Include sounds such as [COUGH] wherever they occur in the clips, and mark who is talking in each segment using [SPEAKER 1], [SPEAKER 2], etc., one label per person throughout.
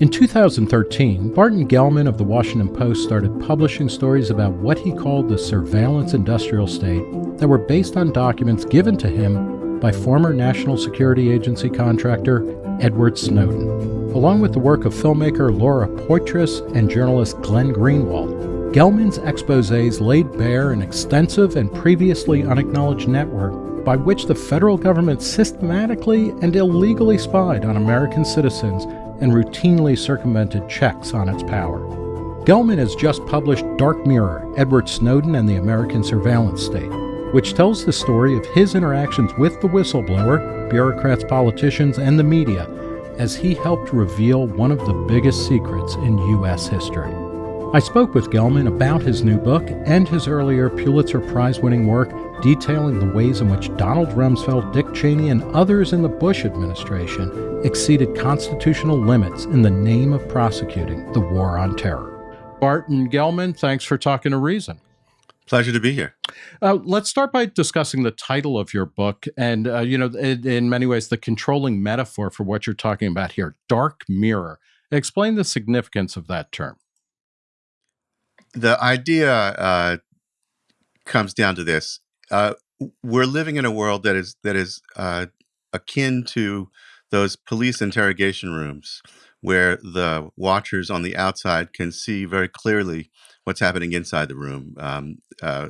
[SPEAKER 1] In 2013, Barton Gellman of the Washington Post started publishing stories about what he called the surveillance industrial state that were based on documents given to him by former National Security Agency contractor Edward Snowden, along with the work of filmmaker Laura Poitras and journalist Glenn Greenwald. Gellman's exposés laid bare an extensive and previously unacknowledged network by which the federal government systematically and illegally spied on American citizens and routinely circumvented checks on its power. Gellman has just published Dark Mirror Edward Snowden and the American Surveillance State, which tells the story of his interactions with the whistleblower, bureaucrats, politicians, and the media as he helped reveal one of the biggest secrets in U.S. history. I spoke with Gellman about his new book and his earlier Pulitzer Prize winning work detailing the ways in which Donald Rumsfeld, Dick Cheney, and others in the Bush administration exceeded constitutional limits in the name of prosecuting the war on terror. Barton Gellman, thanks for talking to Reason.
[SPEAKER 2] Pleasure to be here.
[SPEAKER 1] Uh, let's start by discussing the title of your book, and uh, you know, in, in many ways, the controlling metaphor for what you're talking about here, dark mirror. Explain the significance of that term.
[SPEAKER 2] The idea uh, comes down to this: uh, we're living in a world that is that is uh, akin to those police interrogation rooms where the watchers on the outside can see very clearly what's happening inside the room. Um, uh,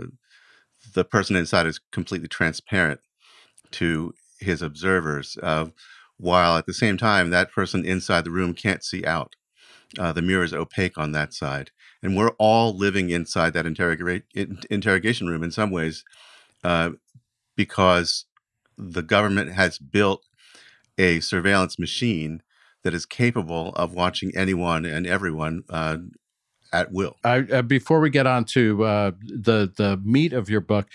[SPEAKER 2] the person inside is completely transparent to his observers, uh, while at the same time, that person inside the room can't see out. Uh, the mirror is opaque on that side. And we're all living inside that interrogate, interrogation room in some ways uh, because the government has built a surveillance machine that is capable of watching anyone and everyone uh, at will.
[SPEAKER 1] uh, before we get on to uh, the the meat of your book,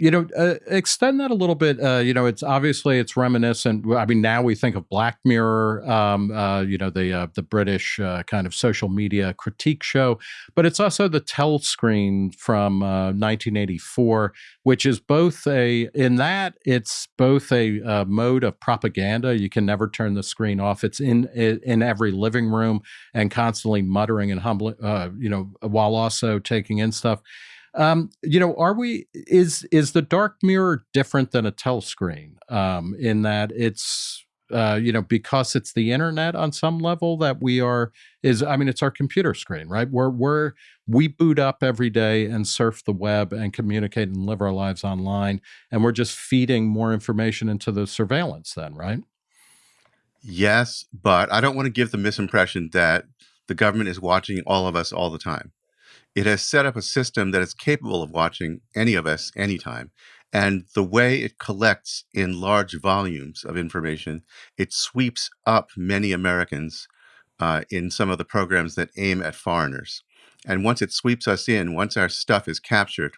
[SPEAKER 1] you know, uh, extend that a little bit. Uh, you know, it's obviously it's reminiscent. I mean, now we think of Black Mirror, um, uh, you know, the uh, the British uh, kind of social media critique show, but it's also the Telescreen from 1984, uh, which is both a in that it's both a mode of propaganda. You can never turn the screen off. It's in in every living room and constantly muttering and humbling, you know, while also taking in stuff. Um, you know, are we is is the dark mirror different than a telescreen um, in that it's uh, you know because it's the internet on some level that we are is I mean it's our computer screen right? We're we're we boot up every day and surf the web and communicate and live our lives online and we're just feeding more information into the surveillance then right?
[SPEAKER 2] Yes but I don't want to give the misimpression that the government is watching all of us all the time it has set up a system that is capable of watching any of us anytime. And the way it collects in large volumes of information, it sweeps up many Americans uh, in some of the programs that aim at foreigners. And once it sweeps us in, once our stuff is captured,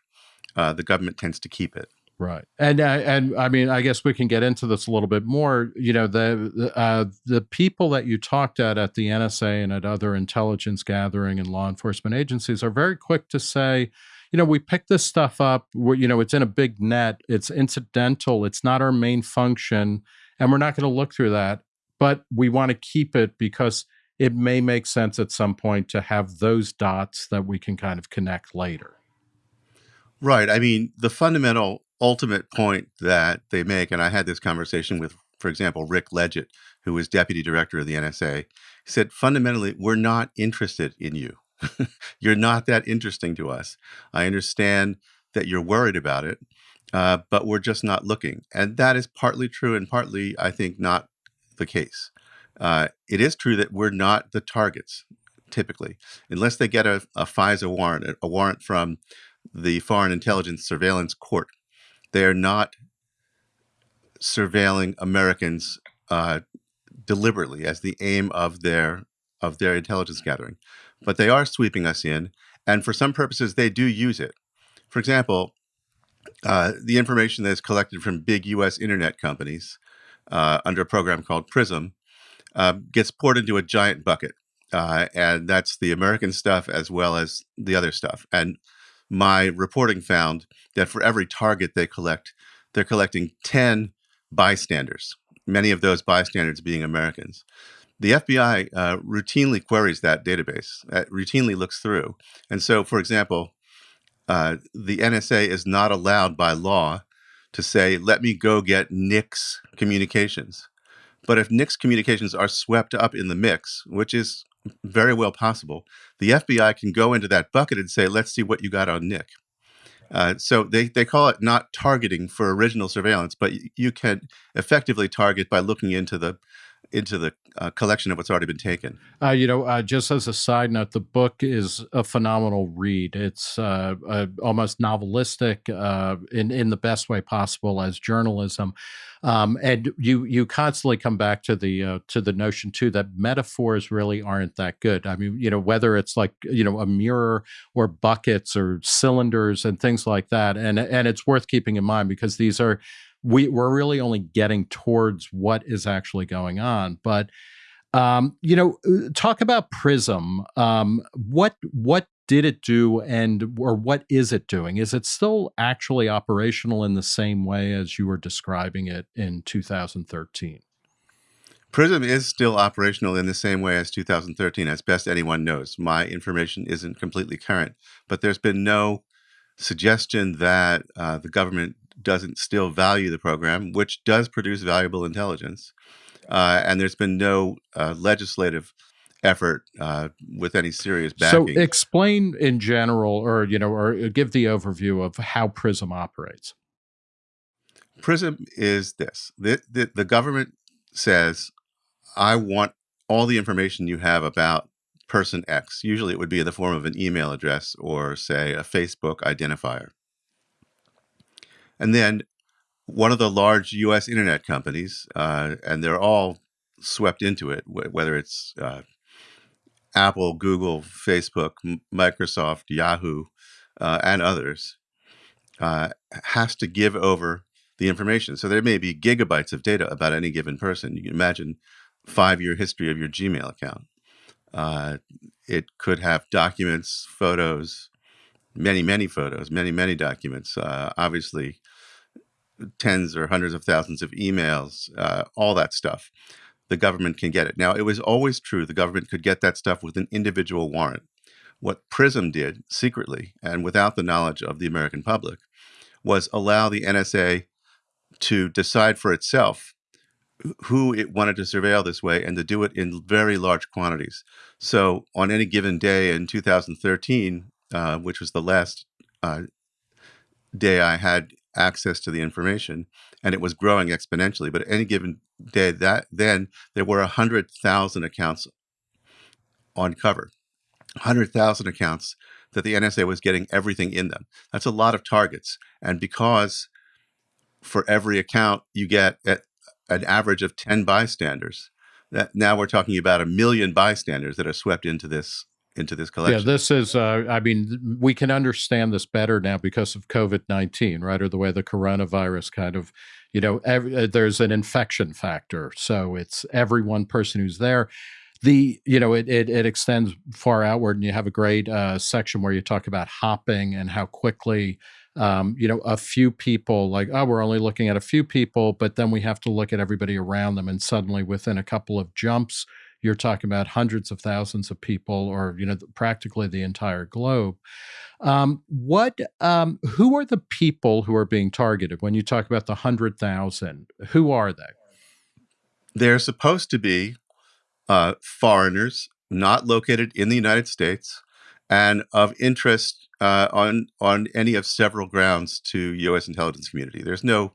[SPEAKER 2] uh, the government tends to keep it.
[SPEAKER 1] Right, and uh, and I mean, I guess we can get into this a little bit more. You know, the uh, the people that you talked at at the NSA and at other intelligence gathering and law enforcement agencies are very quick to say, you know, we pick this stuff up. We're, you know, it's in a big net. It's incidental. It's not our main function, and we're not going to look through that. But we want to keep it because it may make sense at some point to have those dots that we can kind of connect later.
[SPEAKER 2] Right. I mean, the fundamental ultimate point that they make, and I had this conversation with, for example, Rick Ledgett, who was deputy director of the NSA, said, fundamentally, we're not interested in you. [LAUGHS] you're not that interesting to us. I understand that you're worried about it, uh, but we're just not looking. And that is partly true and partly, I think, not the case. Uh, it is true that we're not the targets typically, unless they get a, a FISA warrant, a warrant from the Foreign Intelligence Surveillance Court they're not surveilling Americans uh, deliberately as the aim of their of their intelligence gathering, but they are sweeping us in, and for some purposes they do use it. For example, uh, the information that is collected from big U.S. internet companies uh, under a program called PRISM uh, gets poured into a giant bucket, uh, and that's the American stuff as well as the other stuff. And my reporting found that for every target they collect, they're collecting 10 bystanders, many of those bystanders being Americans. the FBI uh, routinely queries that database, uh, routinely looks through. And so, for example, uh, the NSA is not allowed by law to say, let me go get Nick's communications. But if Nick's communications are swept up in the mix, which is very well possible, the FBI can go into that bucket and say, let's see what you got on Nick. Uh, so they, they call it not targeting for original surveillance, but you can effectively target by looking into the into the uh, collection of what's already been taken.
[SPEAKER 1] Uh, you know, uh, just as a side note, the book is a phenomenal read. It's uh, almost novelistic uh, in in the best way possible as journalism, um, and you you constantly come back to the uh, to the notion too that metaphors really aren't that good. I mean, you know, whether it's like you know a mirror or buckets or cylinders and things like that, and and it's worth keeping in mind because these are we, we're really only getting towards what is actually going on. But um, you know, uh, talk about Prism. Um, what what did it do, and or what is it doing? Is it still actually operational in the same way as you were describing it in 2013?
[SPEAKER 2] Prism is still operational in the same way as 2013, as best anyone knows. My information isn't completely current, but there's been no suggestion that uh, the government doesn't still value the program, which does produce valuable intelligence. Uh, and there's been no uh, legislative effort uh, with any serious backing.
[SPEAKER 1] So explain in general, or you know, or give the overview of how Prism operates.
[SPEAKER 2] Prism is this: the, the, the government says, "I want all the information you have about person X." Usually, it would be in the form of an email address or, say, a Facebook identifier. And then one of the large U.S. internet companies, uh, and they're all swept into it, whether it's uh, Apple, Google, Facebook, Microsoft, Yahoo, uh, and others, uh, has to give over the information. So there may be gigabytes of data about any given person. You can imagine five-year history of your Gmail account. Uh, it could have documents, photos, many, many photos, many, many documents. Uh, obviously, tens or hundreds of thousands of emails, uh, all that stuff. The government can get it. Now, it was always true the government could get that stuff with an individual warrant. What PRISM did secretly and without the knowledge of the American public was allow the NSA to decide for itself who it wanted to surveil this way and to do it in very large quantities. So on any given day in 2013, uh, which was the last uh, day I had access to the information and it was growing exponentially but any given day that then there were 100,000 accounts on cover 100,000 accounts that the NSA was getting everything in them. That's a lot of targets and because for every account you get at an average of 10 bystanders that now we're talking about a million bystanders that are swept into this into this collection.
[SPEAKER 1] Yeah, this is, uh, I mean, we can understand this better now because of COVID 19, right? Or the way the coronavirus kind of, you know, every, uh, there's an infection factor. So it's every one person who's there. The, you know, it, it, it extends far outward, and you have a great uh, section where you talk about hopping and how quickly um, you know, a few people like, oh, we're only looking at a few people, but then we have to look at everybody around them. And suddenly within a couple of jumps, you're talking about hundreds of thousands of people or you know practically the entire globe um, what um, who are the people who are being targeted when you talk about the 100,000 who are they
[SPEAKER 2] they're supposed to be uh, foreigners not located in the United States and of interest uh, on on any of several grounds to U.S. intelligence community. There's no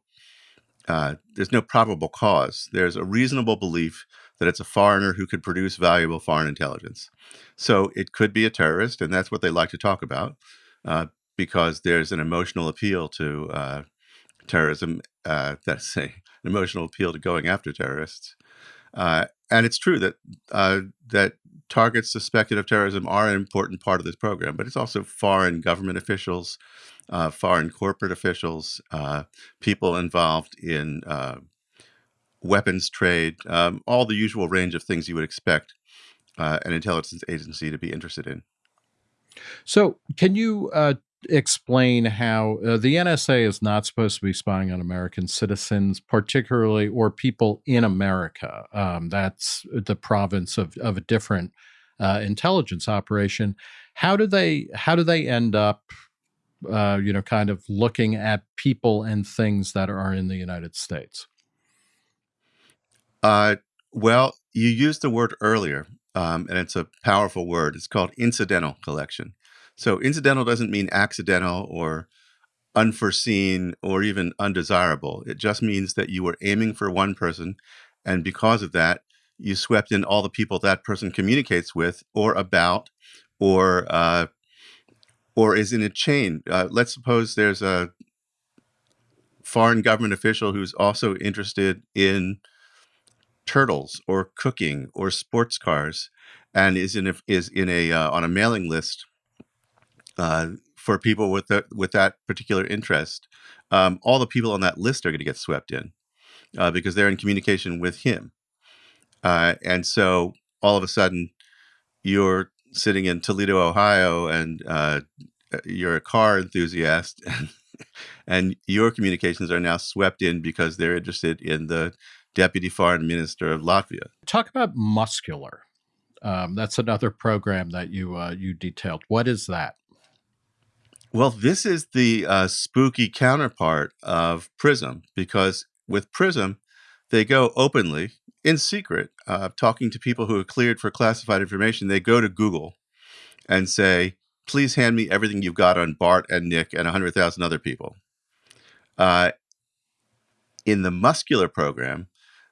[SPEAKER 2] uh, there's no probable cause. There's a reasonable belief that it's a foreigner who could produce valuable foreign intelligence. So it could be a terrorist, and that's what they like to talk about uh, because there's an emotional appeal to uh, terrorism. Uh, [LAUGHS] that's a, an emotional appeal to going after terrorists. Uh, and it's true that uh, that targets suspected of terrorism are an important part of this program, but it's also foreign government officials, uh, foreign corporate officials, people involved in weapons trade, um, all the usual range of things you would expect uh, an intelligence agency to be interested in.
[SPEAKER 1] So, can you uh, explain how uh, the NSA is not supposed to be spying on American citizens, particularly or people in America. Um, that's the province of, of a different uh, intelligence operation. How do they how do they end up, uh, you know, kind of looking at people and things that are in the United States?
[SPEAKER 2] Uh, well, you used the word earlier, um, and it's a powerful word. It's called incidental collection. So incidental doesn't mean accidental or unforeseen or even undesirable. It just means that you were aiming for one person, and because of that, you swept in all the people that person communicates with or about or uh, or is in a chain. Uh, let's suppose there's a foreign government official who's also interested in turtles or cooking or sports cars and is in a, is in a uh, on a mailing list uh, for people with the, with that particular interest, um, all the people on that list are going to get swept in uh, because they're in communication with him. Uh, and so all of a sudden, you're sitting in Toledo, Ohio, and uh, you're a car enthusiast, [LAUGHS] and, and your communications are now swept in because they're interested in the deputy foreign minister of Latvia.
[SPEAKER 1] Talk about muscular. Um, that's another program that you uh, you detailed. What is that?
[SPEAKER 2] Well, this is the uh, spooky counterpart of Prism because with Prism, they go openly in secret, uh, talking to people who are cleared for classified information. They go to Google and say, please hand me everything you've got on Bart and Nick and 100,000 other people. Uh, in the muscular program,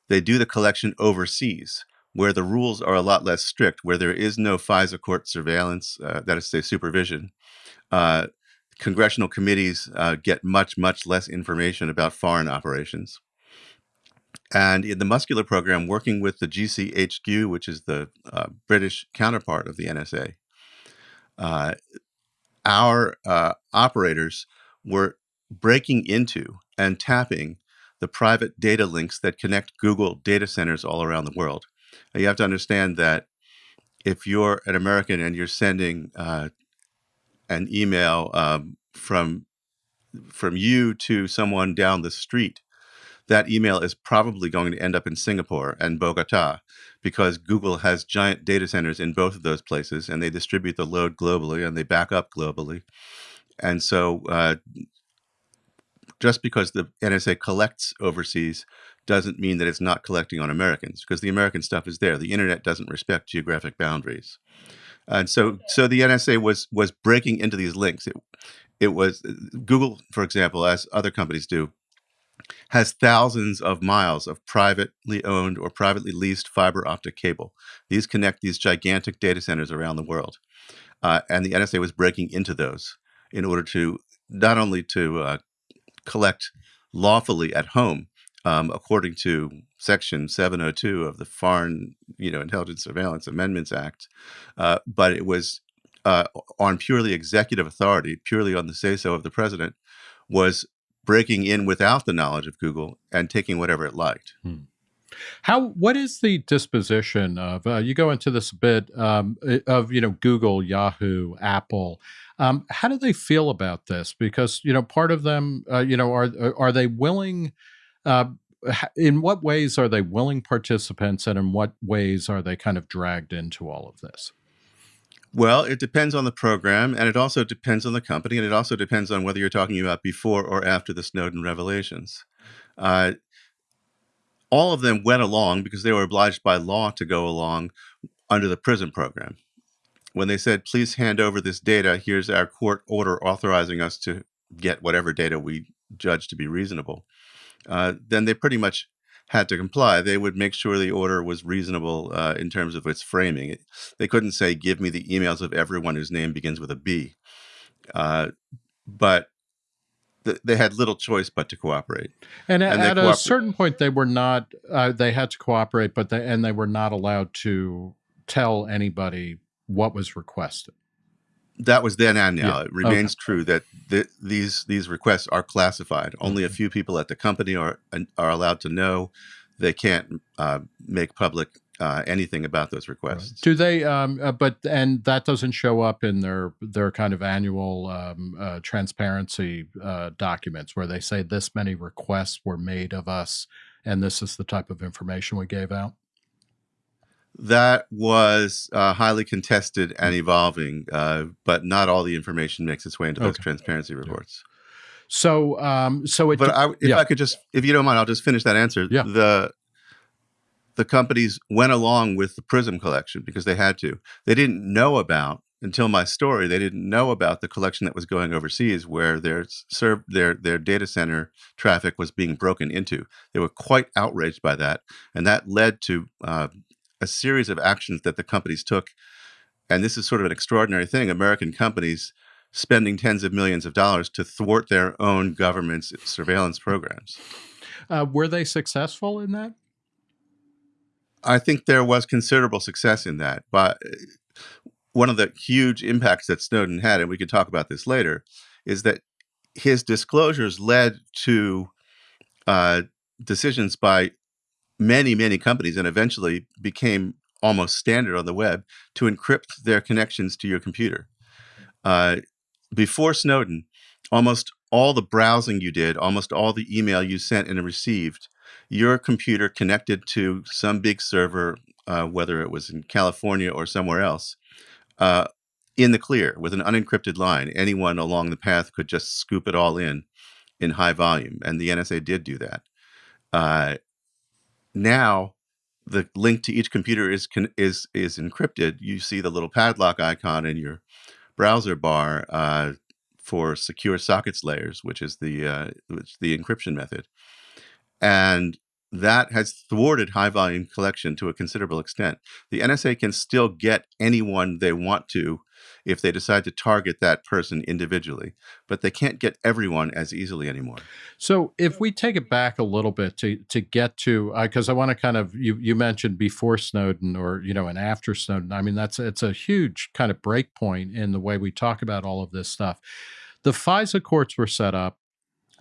[SPEAKER 2] they do the collection overseas, where the rules are a lot less strict, where there is no FISA court surveillance, uh, that is to say, supervision. Uh, congressional committees uh, get much, much less information about foreign operations. And in the muscular program, working with the GCHQ, which is the uh, British counterpart of the NSA, uh, our uh, operators were breaking into and tapping the private data links that connect Google data centers all around the world. Now, you have to understand that if you're an American and you're sending uh, an email um, from from you to someone down the street, that email is probably going to end up in Singapore and Bogota because Google has giant data centers in both of those places and they distribute the load globally and they back up globally. And so uh, just because the NSA collects overseas doesn't mean that it's not collecting on Americans because the American stuff is there. The internet doesn't respect geographic boundaries. And so, so the NSA was was breaking into these links. It, it was Google, for example, as other companies do, has thousands of miles of privately owned or privately leased fiber optic cable. These connect these gigantic data centers around the world, uh, and the NSA was breaking into those in order to not only to uh, collect lawfully at home, um, according to Section 702 of the Foreign, you know, Intelligence Surveillance Amendments Act, uh, but it was uh, on purely executive authority, purely on the say-so of the president, was breaking in without the knowledge of Google and taking whatever it liked. Hmm.
[SPEAKER 1] How what is the disposition of uh, you go into this a bit um, of you know Google, Yahoo, Apple. Um, how do they feel about this? Because you know part of them, uh, you know, are are they willing? Uh, in what ways are they willing participants, and in what ways are they kind of dragged into all of this?
[SPEAKER 2] Well, it depends on the program, and it also depends on the company, and it also depends on whether you're talking about before or after the Snowden revelations. Uh, all of them went along because they were obliged by law to go along under the PRISM program. When they said, please hand over this data, here's our court order authorizing us to get whatever data we judge to be reasonable, uh, then they pretty much had to comply. They would make sure the order was reasonable uh, in terms of its framing. It, they couldn't say, give me the emails of everyone whose name begins with a B. Uh, but th they had little choice but to cooperate.
[SPEAKER 1] And, and at a certain point, they were not, uh, they had to cooperate, but they, and they were not allowed to tell anybody what was requested.
[SPEAKER 2] That was then and now. Yeah. It remains okay. true that th these these requests are classified. Only a few people at the company are are allowed to know. They can't uh, make public uh, anything about those requests.
[SPEAKER 1] Do they? Um, uh, but and that doesn't show up in their their kind of annual um, uh, transparency uh, documents where they say this many requests were made of us, and this is the type of information we gave out.
[SPEAKER 2] That was uh, highly contested and evolving, uh, but not all the information makes its way into those transparency reports.
[SPEAKER 1] So, um, so it.
[SPEAKER 2] But I, if
[SPEAKER 1] yeah.
[SPEAKER 2] I could just, if you don't mind, I'll just finish that answer.
[SPEAKER 1] Yeah.
[SPEAKER 2] The the companies went along with the Prism collection because they had to. They didn't know about until my story. They didn't know about the collection that was going overseas, where their serv their their data center traffic was being broken into. They were quite outraged by that, and that led to uh, a series of actions that the companies took. And this is sort of an extraordinary thing. American companies spending tens of millions of dollars to thwart their own government's surveillance programs.
[SPEAKER 1] uh, were they successful in that?
[SPEAKER 2] I think there was considerable success in that. But uh, one of the huge impacts that Snowden had, and we could talk about this later, is that his disclosures led to uh, decisions by many, many companies and eventually became almost standard on the web to encrypt their connections to your computer. Uh, before Snowden, almost all the browsing you did, almost all the email you sent and received, your computer connected to some big server, uh, whether it was in California or somewhere else, uh, in the clear with an unencrypted line. Anyone along the path could just scoop it all in in high volume, and the NSA did do that. Uh, now, the link to each computer is is is encrypted. You see the little padlock icon in your browser bar uh, for secure sockets layers, which is the uh, which the encryption method, and that has thwarted high volume collection to a considerable extent. The NSA can still get anyone they want to if they decide to target that person individually, but they can't get everyone as easily anymore.
[SPEAKER 1] So if we take it back a little bit to to get to because I want to kind of you you mentioned before Snowden or you know and after Snowden. I mean that's it's a huge kind of break point in the way we talk about all of this stuff. The FISA courts were set up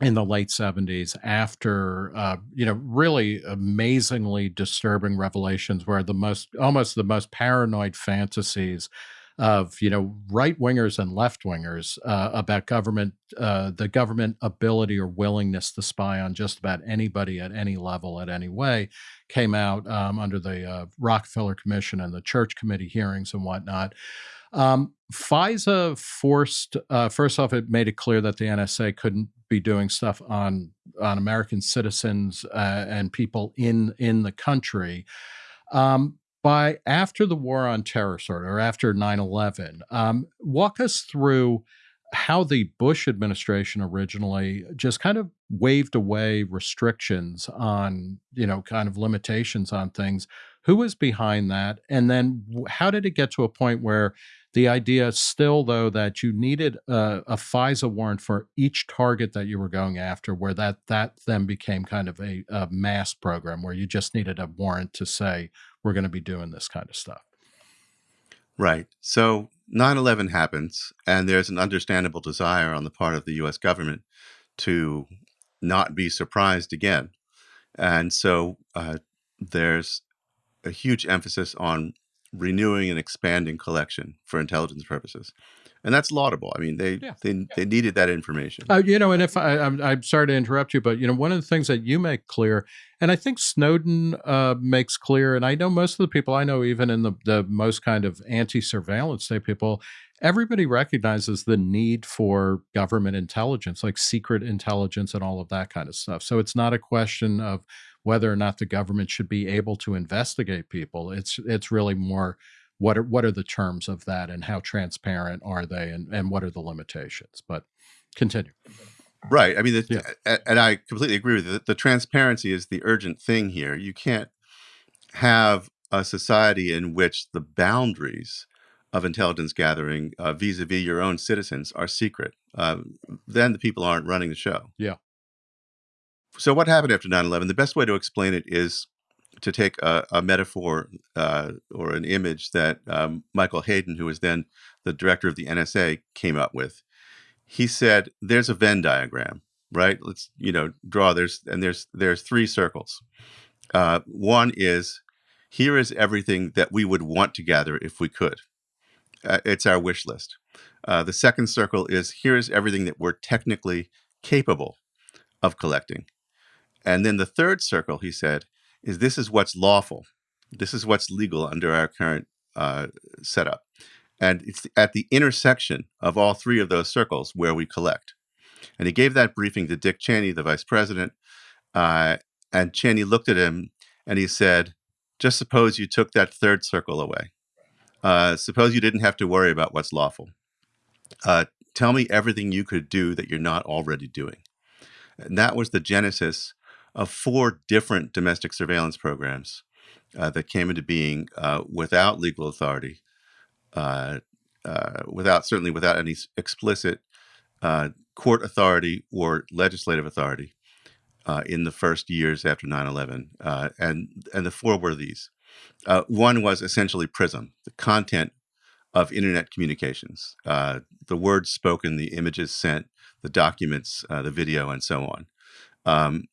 [SPEAKER 1] in the late 70s after uh, you know really amazingly disturbing revelations where the most almost the most paranoid fantasies of you know right wingers and left wingers uh, about government uh, the government ability or willingness to spy on just about anybody at any level at any way came out um, under the uh, Rockefeller Commission and the Church Committee hearings and whatnot. Um, FISA forced uh, first off, it made it clear that the NSA couldn't be doing stuff on on American citizens uh, and people in in the country. Um, by after the war on terror started, or after 9 11, um, walk us through how the Bush administration originally just kind of waved away restrictions on, you know, kind of limitations on things. Who was behind that? And then how did it get to a point where the idea still, though, that you needed a, a FISA warrant for each target that you were going after, where that that then became kind of a, a mass program where you just needed a warrant to say we're going to be doing this kind of stuff.
[SPEAKER 2] Right. So 9 11 happens, and there's an understandable desire on the part of the US government to not be surprised again. And so uh, there's a huge emphasis on renewing and expanding collection for intelligence purposes. And that's laudable. I mean, they,
[SPEAKER 1] Yeah.
[SPEAKER 2] they, they needed that information.
[SPEAKER 1] Uh, you know, and if I, I'm, I'm sorry to interrupt you, but you know, one of the things that you make clear, and I think Snowden uh, makes clear, and I know most of the people I know, even in the the most kind of anti-surveillance state people, everybody recognizes the need for government intelligence, like secret intelligence and all of that kind of stuff. So it's not a question of whether or not the government should be able to investigate people. It's it's really more what are what are the terms of that and how transparent are they and, and what are the limitations. But continue.
[SPEAKER 2] Right. I mean, the,
[SPEAKER 1] Yeah.
[SPEAKER 2] and I completely agree with you. The, the transparency is the urgent thing here. You can't have a society in which the boundaries of intelligence gathering uh, vis-a-vis your own citizens are secret. Uh, then the people aren't running the show.
[SPEAKER 1] Yeah.
[SPEAKER 2] So what happened after 9-11? The best way to explain it is to take a, a metaphor uh, or an image that um, Michael Hayden, who was then the director of the NSA, came up with. He said, "There's a Venn diagram, right? Let's you know draw. There's and there's there's three circles. Uh, one is here is everything that we would want to gather if we could. Uh, it's our wish list. Uh, the second circle is here is everything that we're technically capable of collecting. And then the third circle, he said, is this is what's lawful. This is what's legal under our current uh, setup. And it's at the intersection of all three of those circles where we collect. And he gave that briefing to Dick Cheney, the vice president. Uh, and Cheney looked at him and he said, Just suppose you took that third circle away. Uh, suppose you didn't have to worry about what's lawful. Uh, tell me everything you could do that you're not already doing. And that was the genesis of four different domestic surveillance programs uh, that came into being uh, without legal authority, uh, uh without certainly without any explicit uh, court authority or legislative authority uh, in the first years after 9/11, and and the four were these. one was essentially PRISM, the content of internet communications, the words spoken, the images sent, the documents, the video, and so on. Um,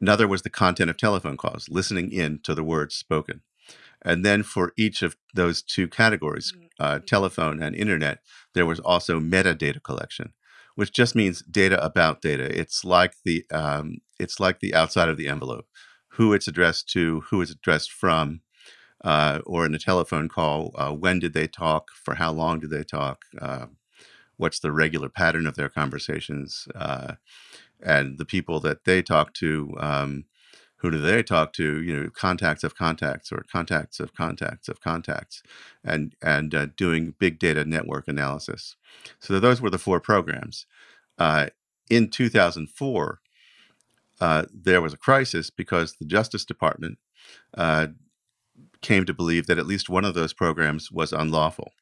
[SPEAKER 2] Another was the content of telephone calls, listening in to the words spoken. And then for each of those two categories, mm-hmm. uh, telephone and internet, there was also metadata collection, which just means data about data. It's like the um, it's like the outside of the envelope, who it's addressed to, who it's addressed from, uh, or in a telephone call, uh, when did they talk, for how long did they talk, uh, what's the regular pattern of their conversations, uh, and the people that they talk to um, who do they talk to you know contacts of contacts or contacts of contacts of contacts and and uh, doing big data network analysis. So those were the four programs. Uh, in 2004 uh, there was a crisis because the justice department uh, came to believe that at least one of those programs was unlawful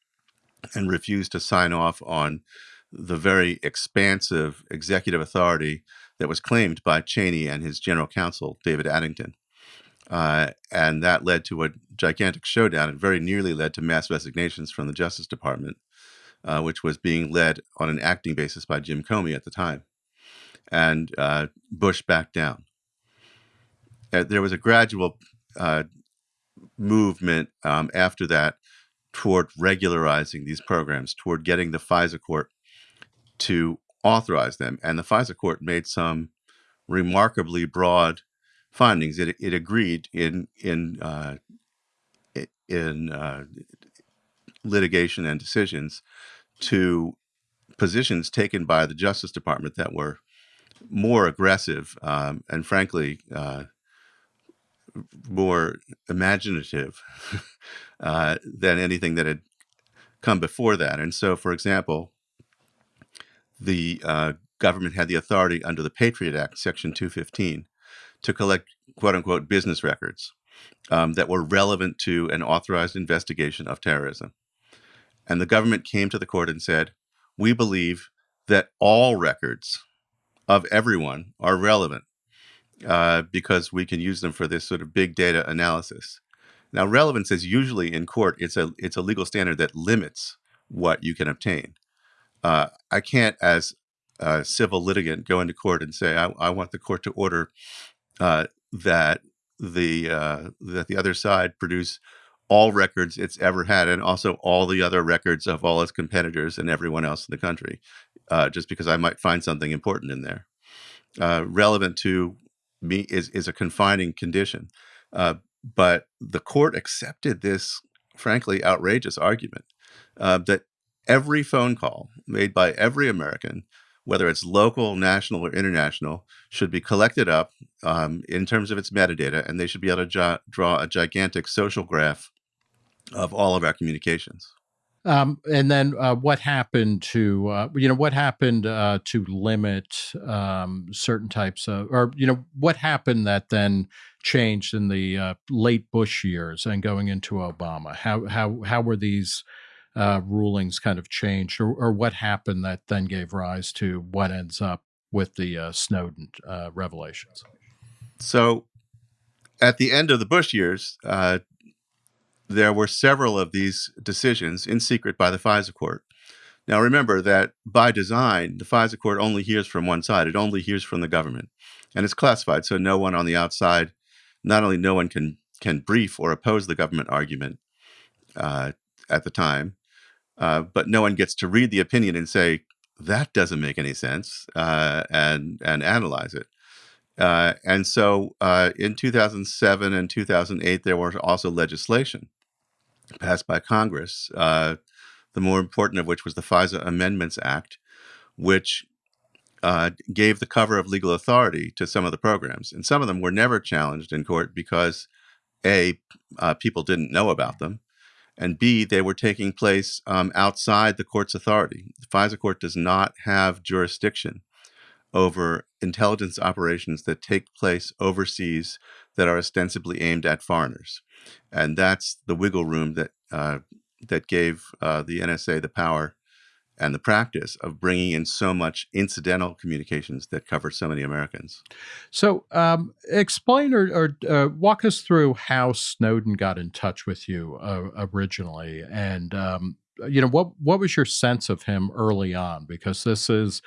[SPEAKER 2] and refused to sign off on the very expansive executive authority that was claimed by Cheney and his general counsel, David Addington. Uh, and that led to a gigantic showdown. It very nearly led to mass resignations from the Justice Department, uh, which was being led on an acting basis by Jim Comey at the time. And uh, Bush backed down. Uh, there was a gradual uh, movement um, after that toward regularizing these programs, toward getting the FISA court to authorize them. And the FISA court made some remarkably broad findings. It, it agreed in in uh, in uh, litigation and decisions to positions taken by the Justice Department that were more aggressive um, and, frankly, uh, more imaginative [LAUGHS] uh, than anything that had come before that. And so, for example, the uh, government had the authority under the Patriot Act, Section 215, to collect quote unquote business records um, that were relevant to an authorized investigation of terrorism. And the government came to the court and said, We believe that all records of everyone are relevant uh, because we can use them for this sort of big data analysis. Now, relevance is usually in court, it's a, it's a legal standard that limits what you can obtain uh, I can't, as a civil litigant, go into court and say I, I want the court to order uh, that the uh, that the other side produce all records it's ever had, and also all the other records of all its competitors and everyone else in the country, uh, just because I might find something important in there. Uh, relevant to me is is a confining condition, uh, but the court accepted this frankly outrageous argument uh, that every phone call made by every American, whether it's local, national, or international, should be collected up um, in terms of its metadata, and they should be able to draw a gigantic social graph of all of our communications.
[SPEAKER 1] Um, and then uh, what happened to uh, you know what happened uh, to limit um, certain types of or you know what happened that then changed in the uh, late Bush years and going into Obama? How how how were these uh, rulings kind of changed, or, or, what happened that then gave rise to what ends up with the uh, Snowden uh, revelations?
[SPEAKER 2] So, at the end of the Bush years, uh, there were several of these decisions in secret by the FISA court. Now, remember that by design, the FISA court only hears from one side. It only hears from the government. And it's classified, so no one on the outside, not only no one can can brief or oppose the government argument uh, at the time, uh, but no one gets to read the opinion and say that doesn't make any sense uh, and and analyze it. Uh, and so uh, in 2007 and 2008, there was also legislation passed by Congress, uh, the more important of which was the FISA Amendments Act, which gave the cover of legal authority to some of the programs. And some of them were never challenged in court because A, people didn't know about them, and B, they were taking place um, outside the court's authority. The FISA court does not have jurisdiction over intelligence operations that take place overseas that are ostensibly aimed at foreigners. And that's the wiggle room that, uh, that gave uh, the NSA the power and the practice of bringing in so much incidental communications that cover so many Americans.
[SPEAKER 1] So, um, explain or, or uh, walk us through how Snowden got in touch with you uh, originally, and um, you know what what was your sense of him early on? Because this is,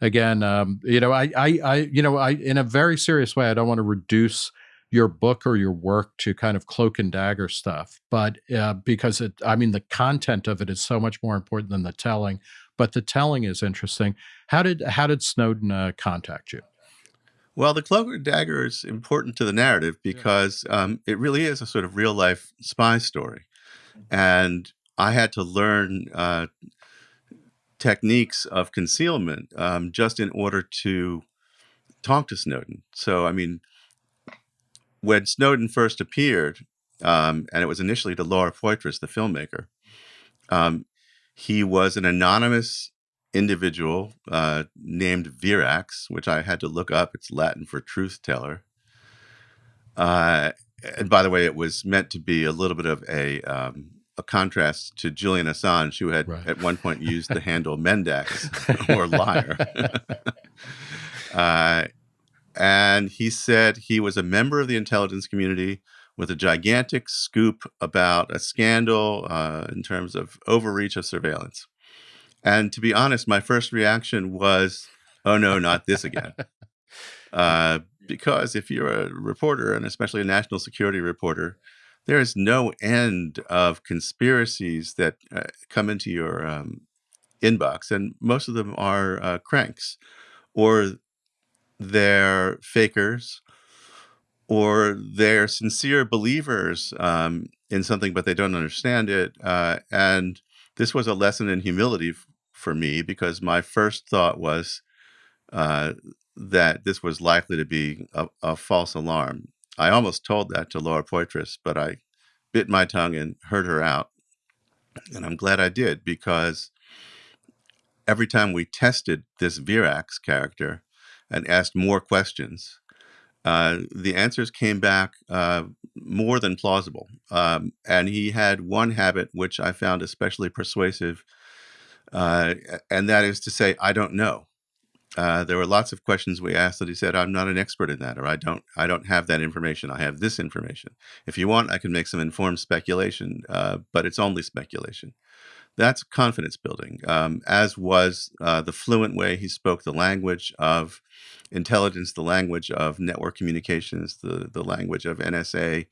[SPEAKER 1] again, um, you know, I, I, I, you know, I, in a very serious way, I don't want to reduce your book or your work to kind of cloak and dagger stuff but uh, because it i mean the content of it is so much more important than the telling but the telling is interesting. How did how did snowden uh, contact you?
[SPEAKER 2] Well the cloak and dagger is important to the narrative because um, it really is a sort of real life spy story and i had to learn uh, techniques of concealment um, just in order to talk to snowden. So i mean when Snowden first appeared, um, and it was initially to Laura Poitras, the filmmaker, um, he was an anonymous individual uh, named Verax, which I had to look up. It's Latin for truth teller. Uh, and by the way, it was meant to be a little bit of a um, a contrast to Julian Assange, who had right. at one point used the handle Mendax [LAUGHS] or liar. [LAUGHS] uh, and he said he was a member of the intelligence community with a gigantic scoop about a scandal uh, in terms of overreach of surveillance. And to be honest, my first reaction was, oh no, not this again. [LAUGHS] uh, because if you're a reporter, and especially a national security reporter, there is no end of conspiracies that uh, come into your um, inbox, and most of them are uh, cranks or they're fakers or they're sincere believers um, in something, but they don't understand it. Uh, and this was a lesson in humility for me because my first thought was uh, that this was likely to be a, a, false alarm. I almost told that to Laura Poitras, but I bit my tongue and heard her out. And I'm glad I did because every time we tested this Verax character, and asked more questions, uh, the answers came back uh, more than plausible. Um, and he had one habit which I found especially persuasive, uh, and that is to say, I don't know. Uh, there were lots of questions we asked that he said, "I'm not an expert in that," or "I don't, I don't have that information. I have this information. If you want, I can make some informed speculation, uh, but it's only speculation." That's confidence building, um, as was uh, the fluent way he spoke the language of intelligence, the language of network communications, the, the language of NSA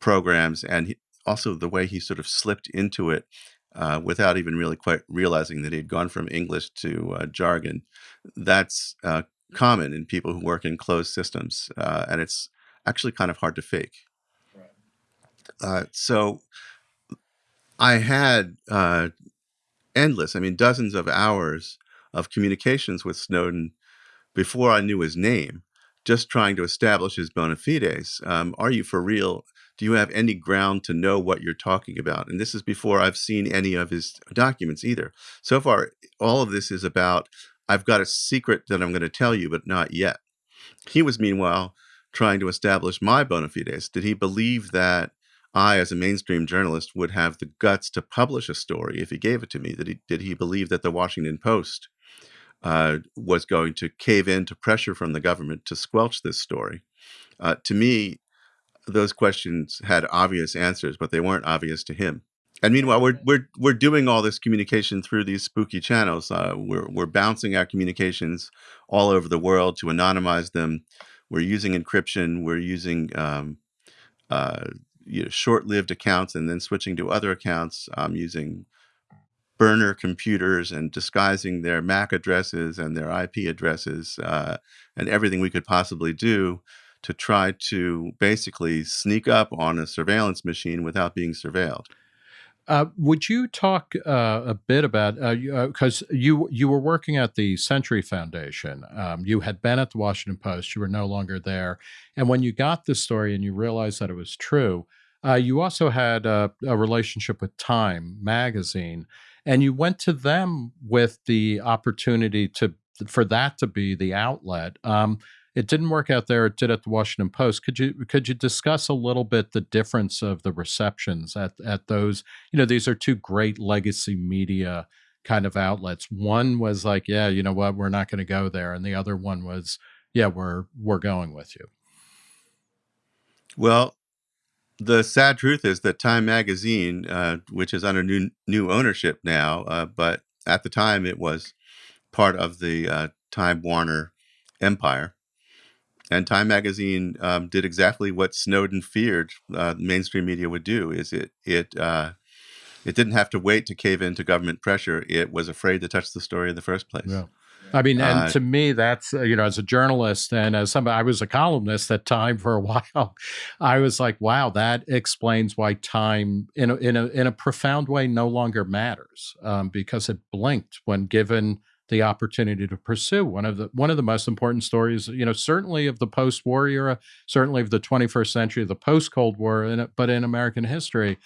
[SPEAKER 2] programs, and he, also the way he sort of slipped into it uh, without even really quite realizing that he'd gone from English to uh, jargon. That's uh, common in people who work in closed systems, uh, and it's actually kind of hard to fake. Uh, so I had uh, endless, I mean, dozens of hours of communications with Snowden before I knew his name, just trying to establish his bona fides. Um, are you for real? Do you have any ground to know what you're talking about? And this is before I've seen any of his documents either. So far, all of this is about I've got a secret that I'm going to tell you, but not yet. He was, meanwhile, trying to establish my bona fides. Did he believe that I, as a mainstream journalist, would have the guts to publish a story if he gave it to me? That he, did he believe that the Washington Post uh, was going to cave in to pressure from the government to squelch this story? Uh, to me, those questions had obvious answers, but they weren't obvious to him. And meanwhile, we're we're we're doing all this communication through these spooky channels. Uh, we're we're bouncing our communications all over the world to anonymize them. We're using encryption. We're using um, uh, you know, short-lived accounts and then switching to other accounts um, using burner computers and disguising their MAC addresses and their IP addresses uh, and everything we could possibly do to try to basically sneak up on a surveillance machine without being surveilled.
[SPEAKER 1] Uh, would you talk uh, a bit about because uh, uh you you were working at the Century Foundation, um, you had been at the Washington Post, you were no longer there, and when you got this story and you realized that it was true, uh, you also had a, a, relationship with Time magazine, and you went to them with the opportunity to for that to be the outlet. Um, it didn't work out there. It did at the Washington Post. Could you could you discuss a little bit the difference of the receptions at at those? You know, these are two great legacy media kind of outlets. One was like, yeah, you know what, we're not going to go there, and the other one was, yeah, we're we're going with you.
[SPEAKER 2] Well, the sad truth is that Time Magazine, uh, which is under new new ownership now, uh, but at the time it was part of the uh, Time Warner empire, and Time Magazine um, did exactly what Snowden feared uh, mainstream media would do: is it it uh, it didn't have to wait to cave into government pressure. It was afraid to touch the story in the first place.
[SPEAKER 1] Yeah. I mean, and uh, to me, that's uh, you know, as a journalist and as somebody, I was a columnist at Time for a [LAUGHS] while. I was like, wow, that explains why Time, in a in a in a profound way, no longer matters um, because it blinked when given the opportunity to pursue one of the one of the most important stories, you know, certainly of the post-war era, certainly of the 21st century, the post-Cold War, in, but in American history.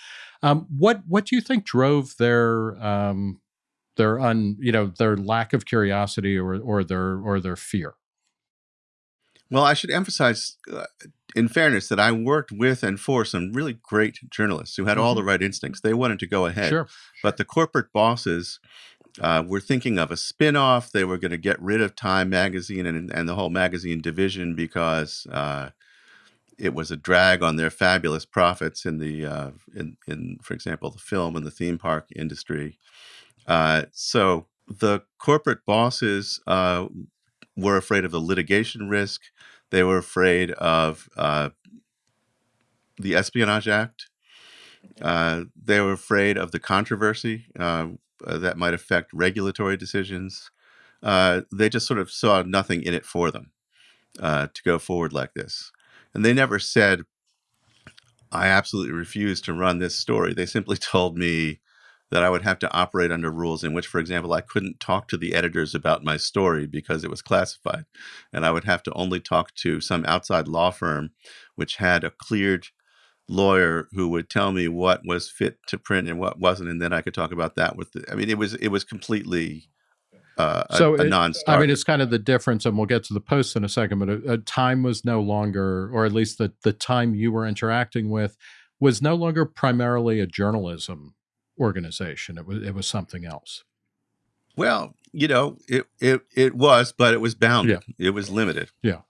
[SPEAKER 1] Um, what what do you think drove their um, their un you know their lack of curiosity or or their or their fear?
[SPEAKER 2] Well, I should emphasize, uh, in fairness, that I worked with and for some really great journalists who had mm -hmm. all mm-hmm. the right instincts. They wanted to go ahead,
[SPEAKER 1] sure.
[SPEAKER 2] but the corporate bosses uh, were thinking of a spin-off. They were going to get rid of Time Magazine and, and the whole magazine division because uh, it was a drag on their fabulous profits in the uh, in, in, for example, the film and the theme park industry. Uh, so the corporate bosses uh, were afraid of the litigation risk. They were afraid of uh, the Espionage Act. they were afraid of the controversy uh, that might affect regulatory decisions. Uh, they just sort of saw nothing in it for them uh, to go forward like this. And they never said, I absolutely refuse to run this story. They simply [LAUGHS] told me that I would have to operate under rules in which, for example, I couldn't talk to the editors about my story because it was classified. And I would have to only talk to some outside law firm which had a cleared lawyer who would tell me what was fit to print and what wasn't, and then I could talk about that with the. I mean, it was it was completely uh,
[SPEAKER 1] so
[SPEAKER 2] a, a non-starter.
[SPEAKER 1] I mean, it's kind of the difference, and we'll get to the post in a second. But a, a time was no longer, or at least the the time you were interacting with, was no longer primarily a journalism organization. It was it was something else.
[SPEAKER 2] Well, you know, it it it was, but it was bounded. Yeah. It was limited.
[SPEAKER 1] Yeah.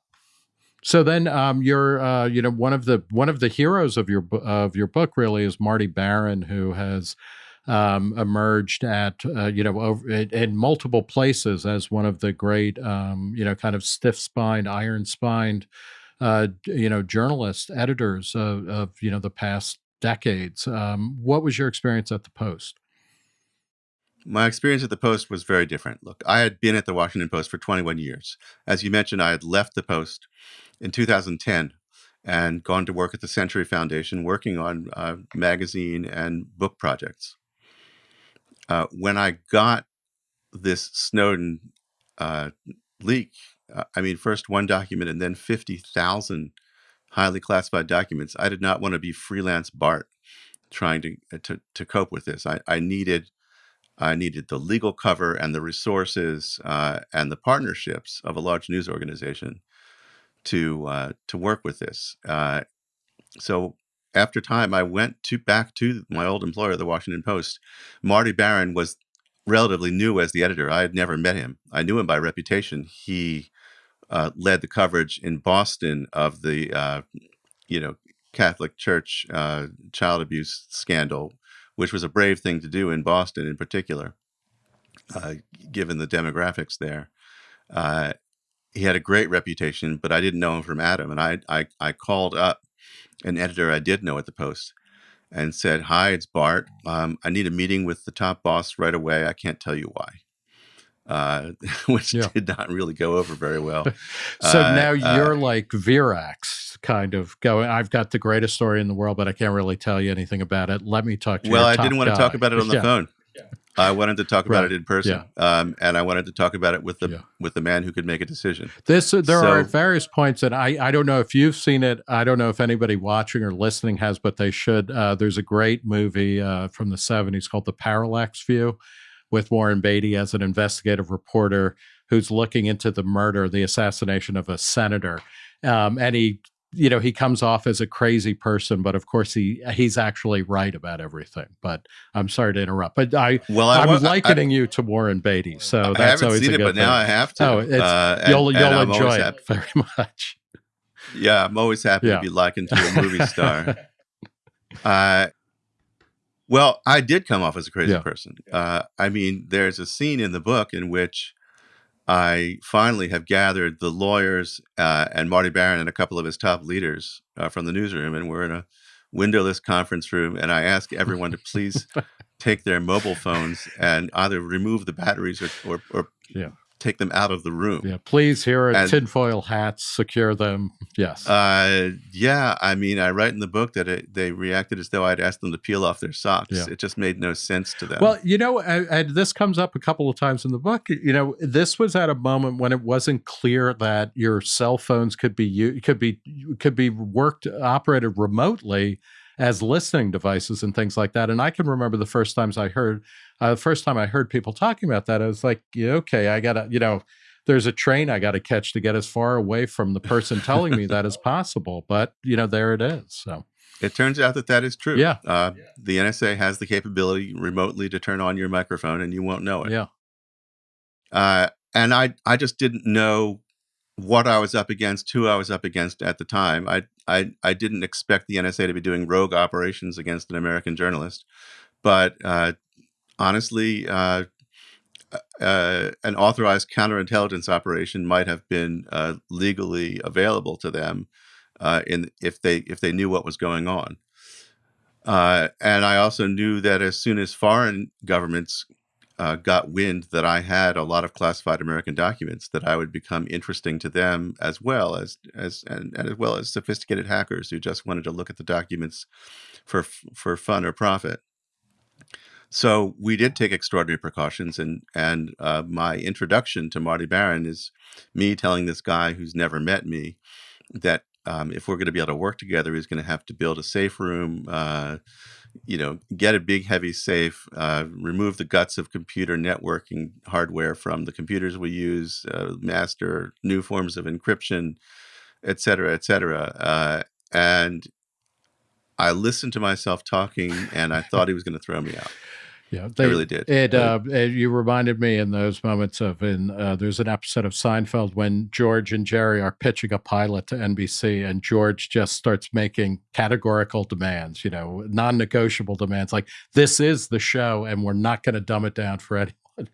[SPEAKER 1] So then, um, you're, uh, you know, one of the one of the heroes of your of your book really is Marty Baron, who has um, emerged at uh, you know over, in, in, multiple places as one of the great um, you know kind of stiff spined, iron spined, uh, you know, journalists, editors of, of, you know the past decades. Um, what was your experience at the Post?
[SPEAKER 2] My experience at the Post was very different. Look, I had been at the Washington Post for 21 years. As you mentioned, I had left the Post in 2010 and gone to work at the Century Foundation working on uh, magazine and book projects. Uh, when I got this Snowden uh, leak, uh, I mean, first one document and then 50,000 highly classified documents, I did not want to be freelance Bart trying to, uh, to, to cope with this. I, I needed I needed the legal cover and the resources uh, and the partnerships of a large news organization to uh, to work with this. Uh, so after time, I went to back to my old employer, the Washington Post. Marty Baron was relatively new as the editor. I had never met him. I knew him by reputation. He uh, led the coverage in Boston of the uh, you know Catholic Church uh, child abuse scandal, which was a brave thing to do in Boston, in particular, uh, given the demographics there he had a great reputation, but I didn't know him from Adam. And I, I, I called up an editor I did know at the Post and said, "Hi, it's Bart. Um, I need a meeting with the top boss right away. I can't tell you why." Uh, [LAUGHS] which
[SPEAKER 1] Yeah.
[SPEAKER 2] did not really go over very well. [LAUGHS]
[SPEAKER 1] So
[SPEAKER 2] Uh,
[SPEAKER 1] now
[SPEAKER 2] uh,
[SPEAKER 1] you're like Verax, kind of going. I've got the greatest story in the world, but I can't really tell you anything about it. Let me talk to
[SPEAKER 2] you.
[SPEAKER 1] well,
[SPEAKER 2] I didn't want to talk about it on the
[SPEAKER 1] Yeah.
[SPEAKER 2] phone. I wanted to talk about
[SPEAKER 1] Right.
[SPEAKER 2] it in person, um, and I wanted to talk about it with the
[SPEAKER 1] Yeah.
[SPEAKER 2] with the man who could make a decision.
[SPEAKER 1] This uh, there are various points, and I I don't know if you've seen it. I don't know if anybody watching or listening has, but they should. Uh, there's a great movie uh, from the '70s called The Parallax View, with Warren Beatty as an investigative reporter who's looking into the murder, the assassination of a senator, um, and he. You know, he comes off as a crazy person, but of course he he's actually right about everything. But I'm sorry to interrupt. But I
[SPEAKER 2] Well, I
[SPEAKER 1] I'm
[SPEAKER 2] wa- I-
[SPEAKER 1] likening you to Warren Beatty, so that's
[SPEAKER 2] haven't
[SPEAKER 1] always
[SPEAKER 2] seen
[SPEAKER 1] a
[SPEAKER 2] it,
[SPEAKER 1] good
[SPEAKER 2] but
[SPEAKER 1] thing.
[SPEAKER 2] now I have to.
[SPEAKER 1] Oh, it's-
[SPEAKER 2] uh, and-
[SPEAKER 1] you'll you'll enjoy it
[SPEAKER 2] happy-
[SPEAKER 1] very [LAUGHS] much.
[SPEAKER 2] Yeah, I'm always happy
[SPEAKER 1] Yeah.
[SPEAKER 2] to be likened to a movie [LAUGHS] star. Uh, well, I did come off as a crazy
[SPEAKER 1] Yeah.
[SPEAKER 2] person. Uh, I mean, there's a scene in the book in which I finally have gathered the lawyers uh, and Marty Baron and a couple of his top leaders uh, from the newsroom, and we're in a windowless conference room, and I ask everyone to please [LAUGHS] take their mobile phones and either remove the batteries or, or, or
[SPEAKER 1] Yeah.
[SPEAKER 2] Take them out of the room.
[SPEAKER 1] Yeah, please here
[SPEAKER 2] And-
[SPEAKER 1] tinfoil hats, secure them. Yes.
[SPEAKER 2] Uh, yeah, I mean, I write in the book that it, they reacted as though I'd asked them to peel off their socks.
[SPEAKER 1] Yeah.
[SPEAKER 2] It just made no sense to them.
[SPEAKER 1] well, you know, and, and this comes up a couple of times in the book. You know, this was at a moment when it wasn't clear that your cell phones could be u- could be could be worked operated remotely as listening devices and things like that. And I can remember the first times I heard, uh, the first time I heard people talking about that, I was like, yeah, okay, I gotta, you know, there's a train I got to catch to get as far away from the person telling me that as [LAUGHS] possible. But you know, there it is. So
[SPEAKER 2] it turns out that that is true.
[SPEAKER 1] Yeah.
[SPEAKER 2] Uh, the NSA has the capability remotely to turn on your microphone and you won't know it.
[SPEAKER 1] yeah,
[SPEAKER 2] Uh, and I, I just didn't know what I was up against, who I was up against at the time. I, I, I didn't expect the NSA to be doing rogue operations against an American journalist, but uh, honestly, uh, uh, an authorized counterintelligence operation might have been uh, legally available to them uh, in if they if they knew what was going on. Uh, and I also knew that as soon as foreign governments uh, got wind that I had a lot of classified American documents, that I would become interesting to them as well as as and, and as well as sophisticated hackers who just wanted to look at the documents for for fun or profit. So we did take extraordinary precautions, and and uh, my introduction to Marty Baron is me telling this guy who's never met me that um, if we're going to be able to work together, he's going to have to build a safe room. Uh, you know, get a big heavy safe, uh, remove the guts of computer networking hardware from the computers we use, uh, master new forms of encryption, et cetera, et cetera. Uh, and I listened to myself talking, and I thought he was going to throw me out.
[SPEAKER 1] Yeah.
[SPEAKER 2] I really did.
[SPEAKER 1] It, uh, it- you reminded me in those moments of in uh, there's an episode of Seinfeld when George and Jerry are pitching a pilot to NBC, and George just starts making categorical demands, you know, non-negotiable demands, like this is the show, and we're not going to dumb it down for [LAUGHS] anyone.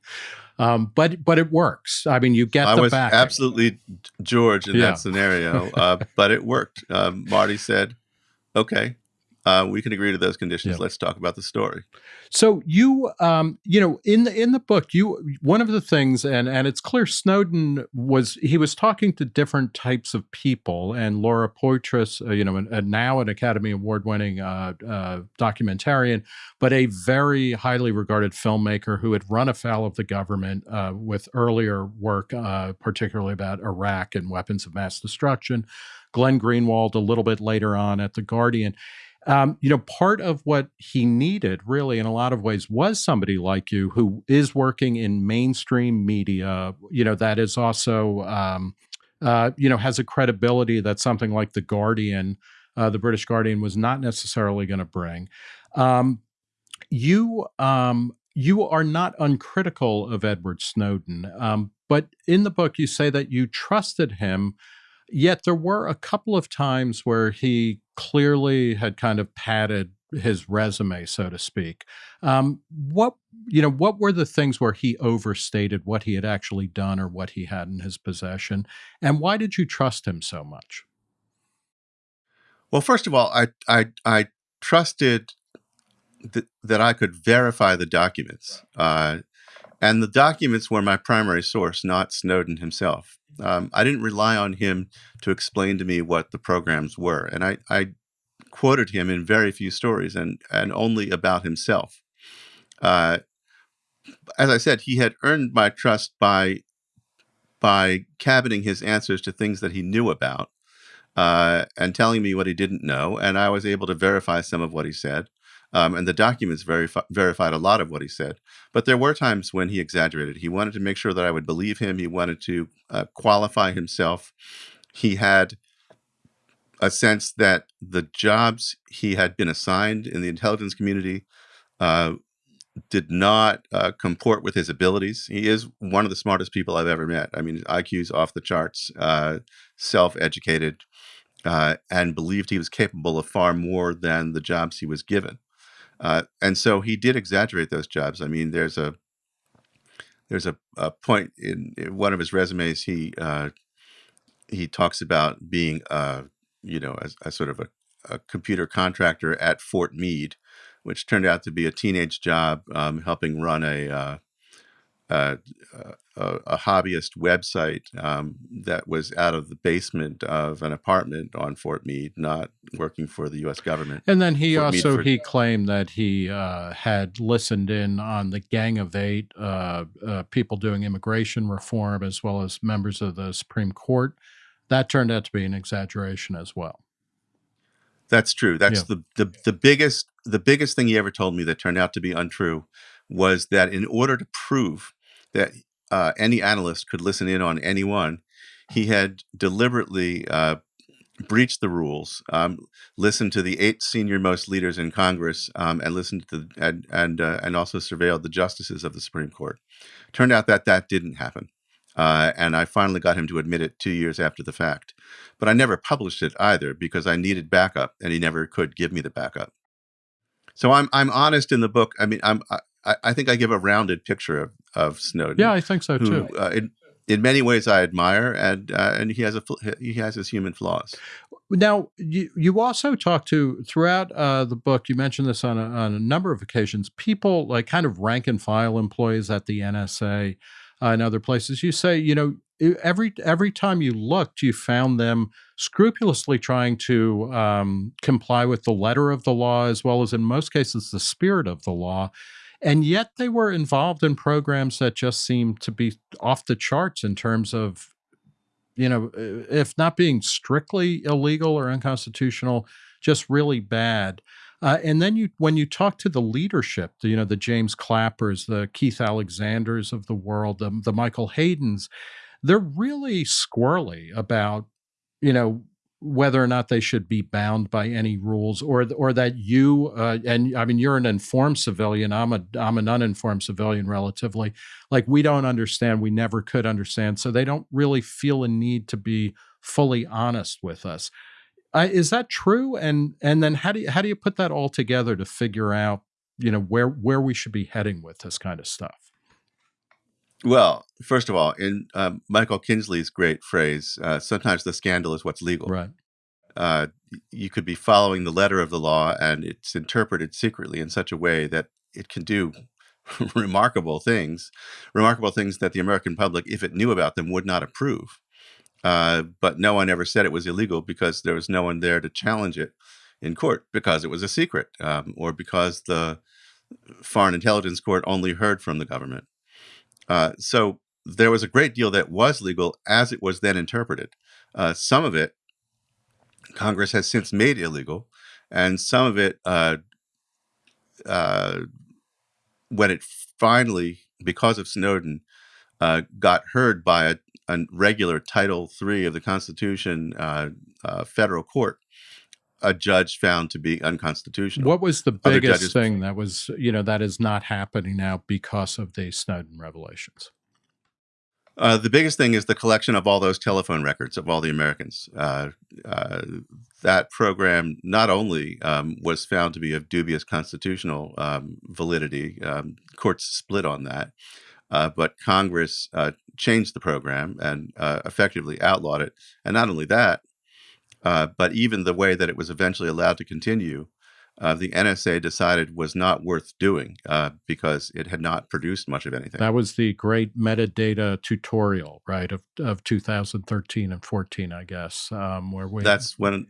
[SPEAKER 1] Um, but but it works. I mean, you get
[SPEAKER 2] I
[SPEAKER 1] the
[SPEAKER 2] was
[SPEAKER 1] backing.
[SPEAKER 2] absolutely George in
[SPEAKER 1] Yeah.
[SPEAKER 2] that scenario, uh, but it worked. Um, Marty said, "Okay, uh, we can agree to those conditions.
[SPEAKER 1] Yeah.
[SPEAKER 2] Let's talk about the story."
[SPEAKER 1] So you, um, you know, in the in the book, you one of the things, and and it's clear Snowden was he was talking to different types of people, and Laura Poitras, uh, you know, and, and now an Academy Award winning uh, uh, documentarian, but a very highly regarded filmmaker who had run afoul of the government uh, with earlier work, uh, particularly about Iraq and weapons of mass destruction. Glenn Greenwald a little bit later on at the Guardian um, you know, part of what he needed, really, in a lot of ways, was somebody like you who is working in mainstream media. You know, that is also, um, uh, you know, has a credibility that something like the Guardian, uh, the British Guardian, was not necessarily going to bring. Um, you, um, you are not uncritical of Edward Snowden, um, but in the book you say that you trusted him Yet there were a couple of times where he clearly had kind of padded his resume, so to speak. Um, what you know, what were the things where he overstated what he had actually done or what he had in his possession, and why did you trust him so much?
[SPEAKER 2] Well, first of all, I I, I trusted th- that I could verify the documents, uh, and the documents were my primary source, not Snowden himself. Um, I didn't rely on him to explain to me what the programs were, and I, I quoted him in very few stories and and only about himself. Uh, as I said, he had earned my trust by by cabining his answers to things that he knew about uh, and telling me what he didn't know, and I was able to verify some of what he said. Um, and the documents verif- verified a lot of what he said. But there were times when he exaggerated. He wanted to make sure that I would believe him. He wanted to uh, qualify himself. He had a sense that the jobs he had been assigned in the intelligence community uh, did not uh, comport with his abilities. He is one of the smartest people I've ever met. I mean, IQ's off the charts, uh, self educated, uh, and believed he was capable of far more than the jobs he was given. Uh, and so he did exaggerate those jobs. I mean, there's a there's a, a point in, in one of his resumes. He uh, he talks about being, a you know, a, a sort of a, a computer contractor at Fort Meade, which turned out to be a teenage job um, helping run a, uh, uh, a, a hobbyist website um, that was out of the basement of an apartment on Fort Meade, not working for the U.S. government.
[SPEAKER 1] And then he
[SPEAKER 2] Fort
[SPEAKER 1] also
[SPEAKER 2] for-
[SPEAKER 1] he claimed that he uh, had listened in on the Gang of Eight, uh, uh, people doing immigration reform, as well as members of the Supreme Court. That turned out to be an exaggeration as well.
[SPEAKER 2] That's true. That's
[SPEAKER 1] Yeah.
[SPEAKER 2] the, the the biggest the biggest thing he ever told me that turned out to be untrue was that in order to prove that uh, any analyst could listen in on anyone, he had deliberately uh, breached the rules, um, listened to the eight senior most leaders in Congress, um, and listened to the, and and uh, and also surveilled the justices of the Supreme Court. Turned out that that didn't happen. Uh, and I finally got him to admit it two years after the fact. But I never published it either because I needed backup, and he never could give me the backup. So I'm I'm honest in the book. I mean, I'm I, I think I give a rounded picture of of Snowden.
[SPEAKER 1] Yeah, I think so
[SPEAKER 2] who
[SPEAKER 1] too.
[SPEAKER 2] uh, in, in many ways I admire, and uh, and he has a he has his human flaws.
[SPEAKER 1] Now, you, you also talk to throughout uh, the book. You mentioned this on a, on a number of occasions. People like kind of rank and file employees at the NSA uh, and other places. You say, you know, every every time you looked, you found them scrupulously trying to um, comply with the letter of the law, as well as in most cases the spirit of the law. And yet they were involved in programs that just seemed to be off the charts in terms of you know, uh, if not being strictly illegal or unconstitutional, just really bad. Uh, and then you, when you talk to the leadership, you know, the James Clappers, the Keith Alexanders of the world, the, the Michael Haydens, they're really squirrely about, you know, whether or not they should be bound by any rules, or or that you uh, and I mean you're an informed civilian. I'm a I'm an uninformed civilian, relatively. Like we don't understand we never could understand so they don't really feel a need to be fully honest with us. Uh, is that true? And and then how do you how do you put that all together to figure out you know where where we should be heading with this kind of stuff
[SPEAKER 2] Well, first of all, in um, Michael Kinsley's great phrase, uh, sometimes the scandal is what's legal.
[SPEAKER 1] right
[SPEAKER 2] Uh, you could be following the letter of the law, and it's interpreted secretly in such a way that it can do [LAUGHS] remarkable things, remarkable things that the American public, if it knew about them, would not approve. Uh, but no one ever said it was illegal because there was no one there to challenge it in court because it was a secret um, or because the Foreign Intelligence Court only heard from the government. Uh, so there was a great deal that was legal as it was then interpreted. Uh, some of it Congress has since made illegal, and some of it, uh, uh, when it finally, because of Snowden, uh, got heard by a, a regular Title III of the Constitution federal court, a judge found to be unconstitutional.
[SPEAKER 1] what was the biggest thing that was you know that is not happening now because of the snowden revelations
[SPEAKER 2] Uh, the biggest thing is the collection of all those telephone records of all the Americans. Uh, uh, that program not only um, was found to be of dubious constitutional um, validity, um, courts split on that, uh, but Congress uh, changed the program and uh, effectively outlawed it. And not only that, Uh, but even the way that it was eventually allowed to continue, uh, the NSA decided was not worth doing uh, because it had not produced much of anything.
[SPEAKER 1] That was the great metadata tutorial, right, of, of 2013 and 14, I guess, um, where we.
[SPEAKER 2] That's when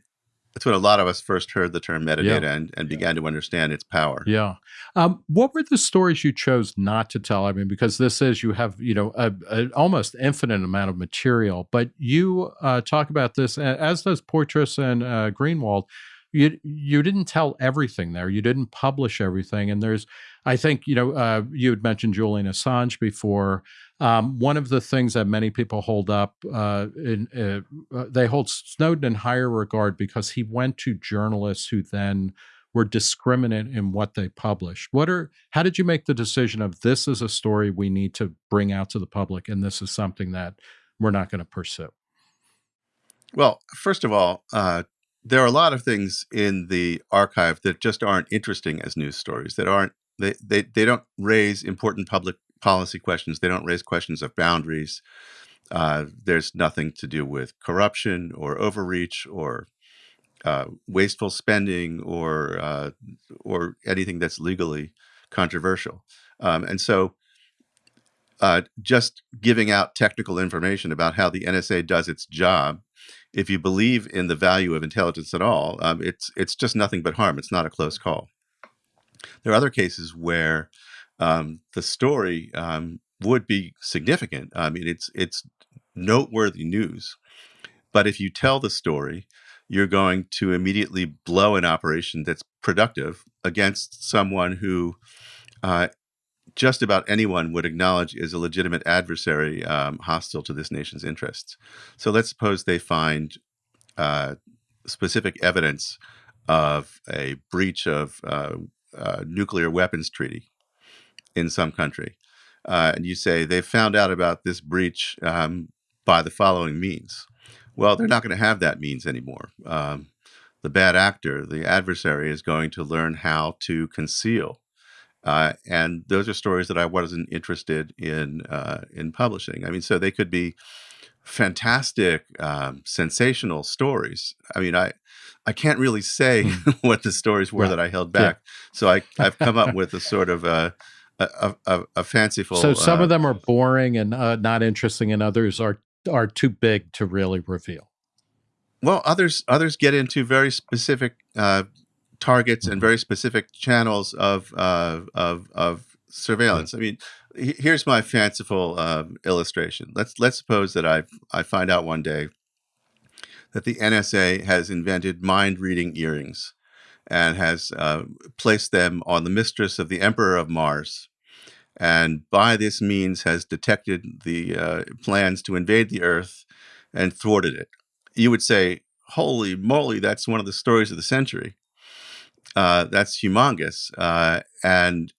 [SPEAKER 2] that's when a lot of us first heard the term metadata yeah. and, and began to understand its power.
[SPEAKER 1] Yeah. Um, what were the stories you chose not to tell? I mean, because this is you have you know an almost infinite amount of material, but you uh, talk about this as does Poitras and uh, Greenwald you you didn't tell everything there. You didn't publish everything, and there's, I think, you know, uh, you had mentioned Julian Assange before. Um, one of the things that many people hold up, uh, in, uh, uh, they hold Snowden in higher regard because he went to journalists who then were discriminate in what they published. What are how did you make the decision of this is a story we need to bring out to the public, and this is something that we're not going to pursue?
[SPEAKER 2] Well, first of all, uh, there are a lot of things in the archive that just aren't interesting as news stories that aren't they, they they don't raise important public policy questions they don't raise questions of boundaries uh, there's nothing to do with corruption or overreach or uh, wasteful spending or uh, or anything that's legally controversial um, and so uh, just giving out technical information about how the NSA does its job if you believe in the value of intelligence at all, um, it's it's just nothing but harm. It's not a close call. There are other cases where um, the story um, would be significant. I mean, it's it's noteworthy news, but if you tell the story, you're going to immediately blow an operation that's productive against someone who uh, just about anyone would acknowledge is a legitimate adversary um, hostile to this nation's interests. So let's suppose they find uh, specific evidence of a breach of uh, uh, nuclear weapons treaty in some country. Uh, and you say they found out about this breach um, by the following means. Well, they're not going to have that means anymore. Um, the bad actor, the adversary, is going to learn how to conceal uh, and those are stories that I wasn't interested in uh, in publishing. I mean, so they could be fantastic, um, sensational stories. I mean, I I can't really say mm. [LAUGHS] what the stories were that I held back. Yeah. So I I've come up [LAUGHS] with a sort of a a, a, a fanciful.
[SPEAKER 1] So some uh, of them are boring and uh, not interesting, and others are are too big to really reveal.
[SPEAKER 2] Well, others others get into very specific uh, targets and mm-hmm. very specific channels of uh, of of surveillance. I mean, here's my fanciful uh, illustration. Let's let's suppose that I I find out one day that the NSA has invented mind reading earrings and has uh, placed them on the mistress of the Emperor of Mars. And by this means has detected the uh, plans to invade the Earth and thwarted it. You would say, holy moly, that's one of the stories of the century uh, that's humongous. Uh, and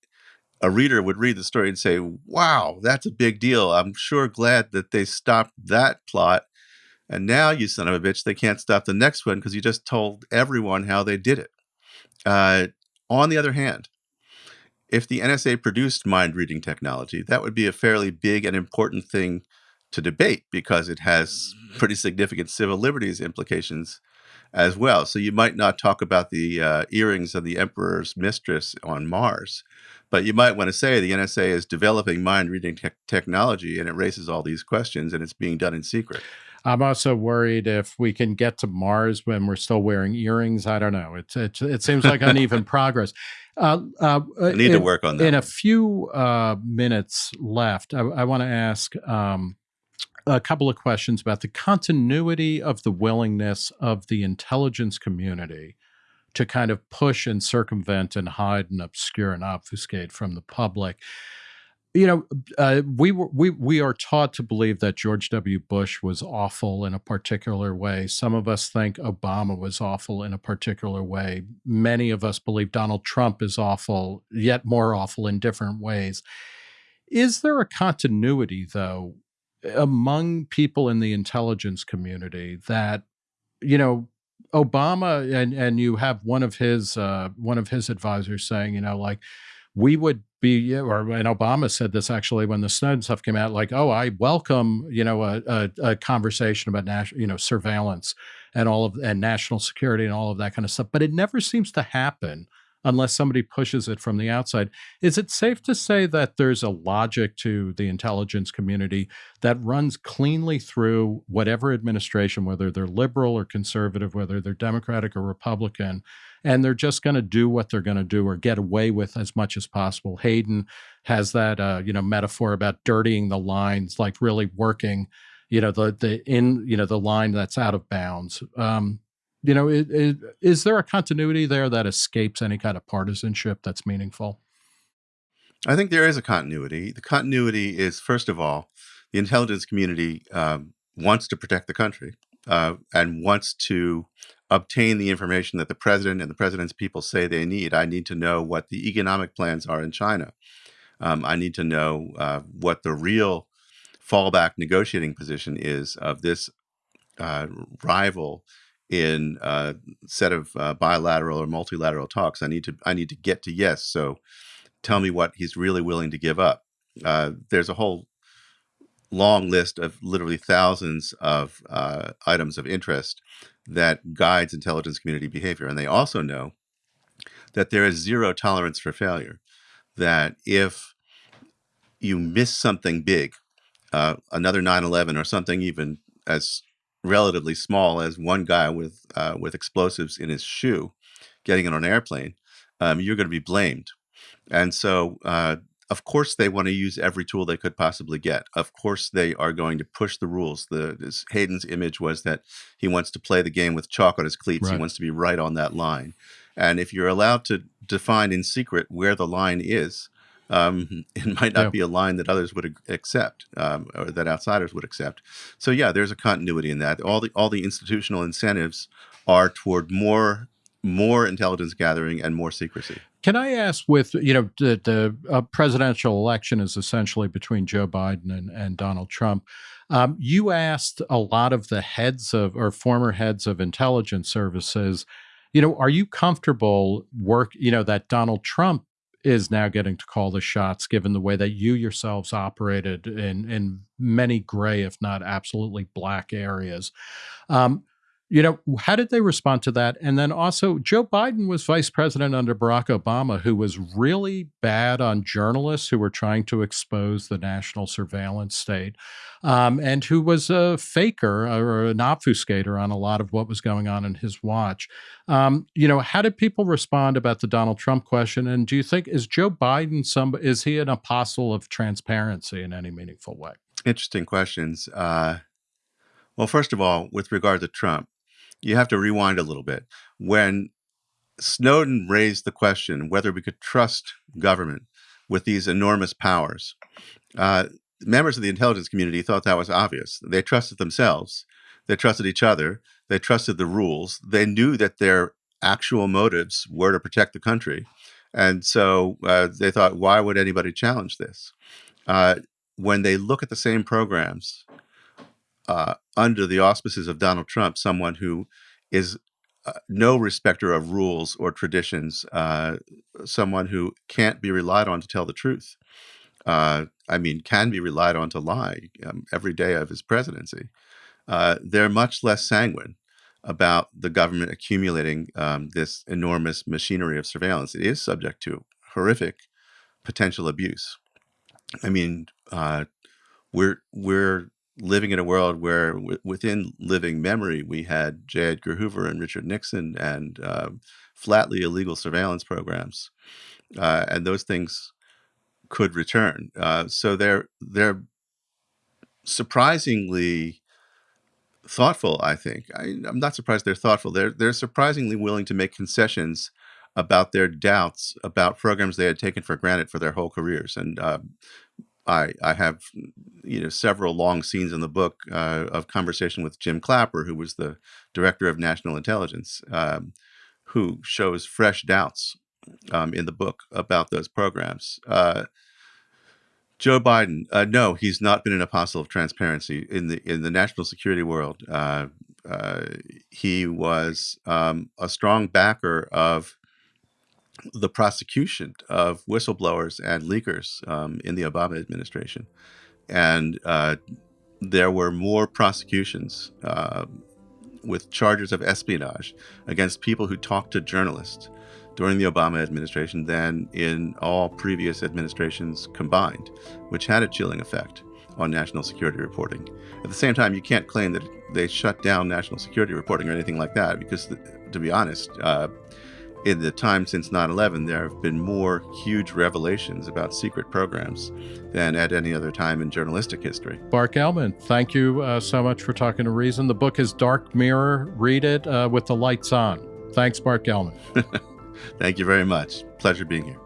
[SPEAKER 2] a reader would read the story and say, wow, that's a big deal. I'm sure glad that they stopped that plot. And now, you son of a bitch, they can't stop the next one because you just told everyone how they did it. Uh, on the other hand, if the NSA produced mind reading technology, that would be a fairly big and important thing to debate because it has pretty significant civil liberties implications as well. So you might not talk about the uh, earrings of the emperor's mistress on Mars, but you might want to say the NSA is developing mind reading te technology and it raises all these questions and it's being done in secret.
[SPEAKER 1] I'm also worried if we can get to Mars when we're still wearing earrings. I don't know. It it, it seems like uneven [LAUGHS] progress.
[SPEAKER 2] Uh, uh, I need in, to work on that.
[SPEAKER 1] In a few uh, minutes left, I, I want to ask um, a couple of questions about the continuity of the willingness of the intelligence community to kind of push and circumvent and hide and obscure and obfuscate from the public. You know, uh, we were we we are taught to believe that George W. Bush was awful in a particular way. Some of us think Obama was awful in a particular way. Many of us believe Donald Trump is awful, yet more awful in different ways. Is there a continuity, though, among people in the intelligence community that you know Obama and and you have one of his uh, one of his advisors saying you know like we would be, or and Obama said this actually when the Snowden stuff came out, like, oh, I welcome, you know, a, a, a conversation about national, you know, surveillance and all of and national security and all of that kind of stuff, but it never seems to happen unless somebody pushes it from the outside. Is it safe to say that there's a logic to the intelligence community that runs cleanly through whatever administration, whether they're liberal or conservative, whether they're Democratic or Republican, and they're just going to do what they're going to do or get away with as much as possible? Hayden has that uh, you know metaphor about dirtying the lines, like really working you know the the in you know the line that's out of bounds um, you know, it, it, is there a continuity there that escapes any kind of partisanship that's meaningful?
[SPEAKER 2] I think there is a continuity. The continuity is, first of all, the intelligence community um, wants to protect the country uh, and wants to obtain the information that the president and the president's people say they need. I need to know what the economic plans are in China. Um, I need to know uh, what the real fallback negotiating position is of this uh, rival in a set of uh, bilateral or multilateral talks. I need to I need to get to yes. So tell me what he's really willing to give up. Uh, there's a whole long list of literally thousands of uh, items of interest that guides intelligence community behavior, and they also know that there is zero tolerance for failure. That if you miss something big, uh, another 9/11 or something even as relatively small as one guy with uh, with explosives in his shoe getting on an airplane, um, you're going to be blamed. And so, uh, of course, they want to use every tool they could possibly get. Of course, they are going to push the rules. The this, Hayden's image was that he wants to play the game with chalk on his cleats. Right. He wants to be right on that line. And if you're allowed to define in secret where the line is, um, [LAUGHS] it might not yeah. be a line that others would accept um, or that outsiders would accept. So yeah, there's a continuity in that. All the all the institutional incentives are toward more more intelligence gathering and more secrecy.
[SPEAKER 1] Can I ask, with you know, the, the uh, presidential election is essentially between Joe Biden and, and Donald Trump. Um, you asked a lot of the heads of or former heads of intelligence services, you know, are you comfortable work, you know, that Donald Trump is now getting to call the shots given the way that you yourselves operated in in many gray if not absolutely black areas. Um, you know, how did they respond to that? And then also, Joe Biden was vice president under Barack Obama, who was really bad on journalists who were trying to expose the national surveillance state, um, and who was a faker or an obfuscator on a lot of what was going on in his watch. Um, you know, how did people respond about the Donald Trump question? And do you think is Joe Biden some is he an apostle of transparency in any meaningful way?
[SPEAKER 2] Interesting questions. Uh, well, first of all, with regard to Trump, you have to rewind a little bit. When Snowden raised the question whether we could trust government with these enormous powers, uh, members of the intelligence community thought that was obvious. They trusted themselves, they trusted each other, they trusted the rules, they knew that their actual motives were to protect the country. And so uh, they thought, why would anybody challenge this? Uh, when they look at the same programs uh, under the auspices of Donald Trump, someone who is uh, no respecter of rules or traditions, uh, someone who can't be relied on to tell the truth. Uh, I mean, can be relied on to lie um, every day of his presidency. Uh, they're much less sanguine about the government accumulating um, this enormous machinery of surveillance. It is subject to horrific potential abuse. I mean, uh, we're we're living in a world where within living memory we had J. Edgar Hoover and Richard Nixon and uh, flatly illegal surveillance programs, uh, and those things could return. Uh, so they're they're surprisingly thoughtful. I think I, am not surprised they're thoughtful. They're they're surprisingly willing to make concessions about their doubts about programs they had taken for granted for their whole careers. And uh, I, I have you know several long scenes in the book uh, of conversation with Jim Clapper, who was the director of national intelligence, um, who shows fresh doubts um, in the book about those programs. Uh, Joe Biden, uh, no, he's not been an apostle of transparency in the in the national security world. Uh, uh, he was um, a strong backer of the prosecution of whistleblowers and leakers um, in the Obama administration. And uh, there were more prosecutions uh, with charges of espionage against people who talked to journalists during the Obama administration than in all previous administrations combined, which had a chilling effect on national security reporting. At the same time, you can't claim that they shut down national security reporting or anything like that, because, to be honest, uh, in the time since 9 11, there have been more huge revelations about secret programs than at any other time in journalistic history.
[SPEAKER 1] Bart Gellman, thank you uh, so much for talking to Reason. The book is Dark Mirror. Read it uh, with the lights on. Thanks, Bart Gellman. [LAUGHS]
[SPEAKER 2] Thank you very much. Pleasure being here.